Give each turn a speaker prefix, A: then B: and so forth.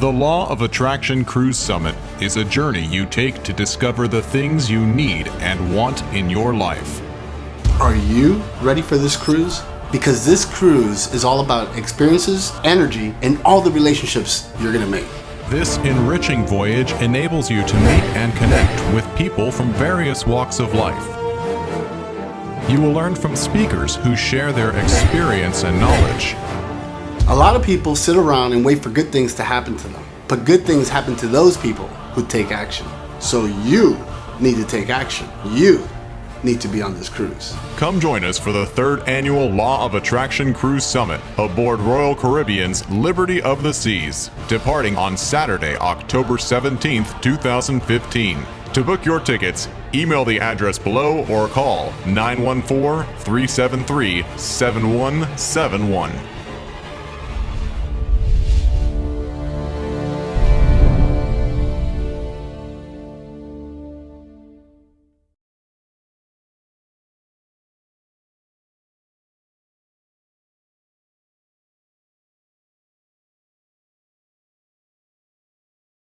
A: The Law of Attraction Cruise Summit is a journey you take to discover the things you need and want in your life.
B: Are you ready for this cruise? Because this cruise is all about experiences, energy, and all the relationships you're gonna make.
A: This enriching voyage enables you to meet and connect with people from various walks of life. You will learn from speakers who share their experience and knowledge.
B: A lot of people sit around and wait for good things to happen to them. But good things happen to those people who take action. So you need to take action. You need to be on this cruise.
A: Come join us for the third annual Law of Attraction Cruise Summit aboard Royal Caribbean's Liberty of the Seas, departing on Saturday, October 17th, 2015. To book your tickets, email the address below or call 914 373 7171.